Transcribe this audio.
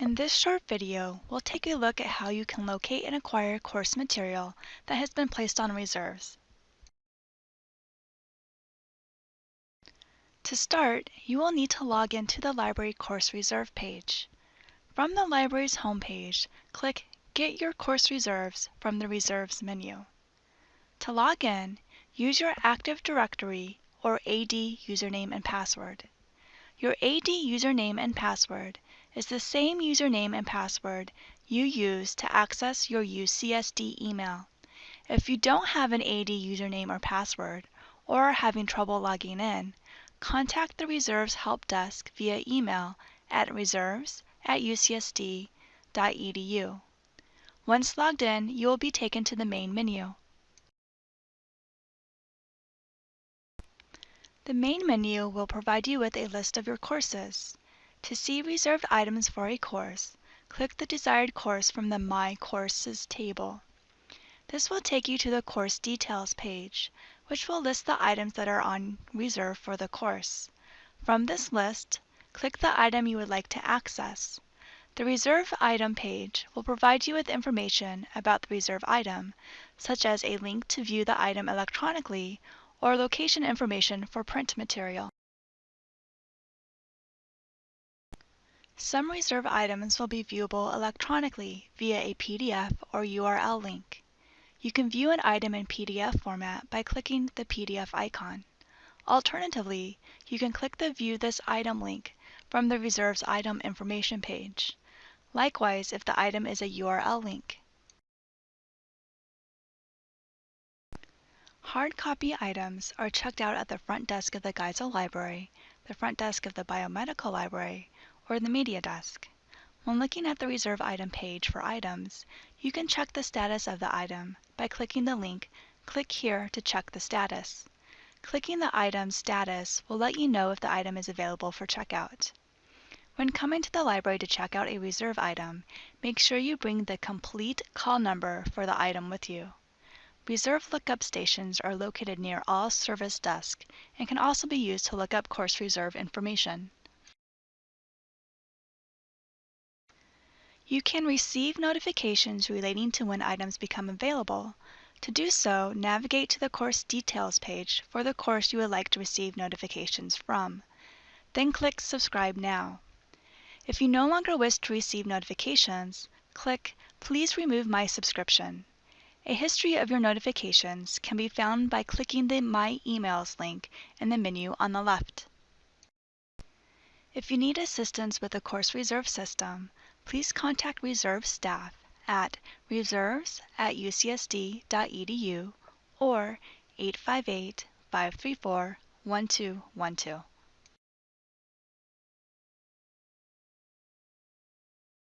In this short video, we'll take a look at how you can locate and acquire course material that has been placed on reserves. To start, you will need to log into the library course reserve page. From the library's homepage, click Get Your Course Reserves from the Reserves menu. To log in, use your Active Directory or AD username and password. Your AD username and password is the same username and password you use to access your UCSD email. If you don't have an AD username or password, or are having trouble logging in, contact the Reserves Help Desk via email at reserves at ucsd.edu. Once logged in, you will be taken to the main menu. The main menu will provide you with a list of your courses. To see reserved items for a course, click the desired course from the My Courses table. This will take you to the Course Details page, which will list the items that are on reserve for the course. From this list, click the item you would like to access. The Reserve Item page will provide you with information about the reserve item, such as a link to view the item electronically or location information for print material. Some reserve items will be viewable electronically via a PDF or URL link. You can view an item in PDF format by clicking the PDF icon. Alternatively, you can click the View this item link from the Reserves Item Information page. Likewise, if the item is a URL link. Hard copy items are checked out at the front desk of the Geisel Library, the front desk of the Biomedical Library, or the Media Desk. When looking at the Reserve Item page for items, you can check the status of the item by clicking the link Click here to check the status. Clicking the item's status will let you know if the item is available for checkout. When coming to the library to check out a reserve item, make sure you bring the complete call number for the item with you. Reserve lookup stations are located near all service desks and can also be used to look up course reserve information. You can receive notifications relating to when items become available. To do so, navigate to the course details page for the course you would like to receive notifications from. Then click Subscribe Now. If you no longer wish to receive notifications, click Please remove my subscription. A history of your notifications can be found by clicking the My Emails link in the menu on the left. If you need assistance with the course reserve system, please contact reserve staff at reserves at ucsd.edu or 858 534 1212.